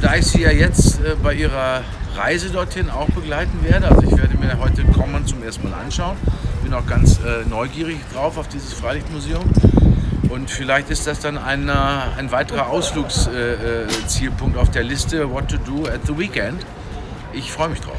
da ich Sie ja jetzt äh, bei Ihrer Reise dorthin auch begleiten werde. Also ich werde mir heute Common zum ersten Mal anschauen. Bin auch ganz äh, neugierig drauf auf dieses Freilichtmuseum. Und vielleicht ist das dann ein, ein weiterer Ausflugszielpunkt äh, äh auf der Liste What to do at the Weekend. Ich freue mich drauf.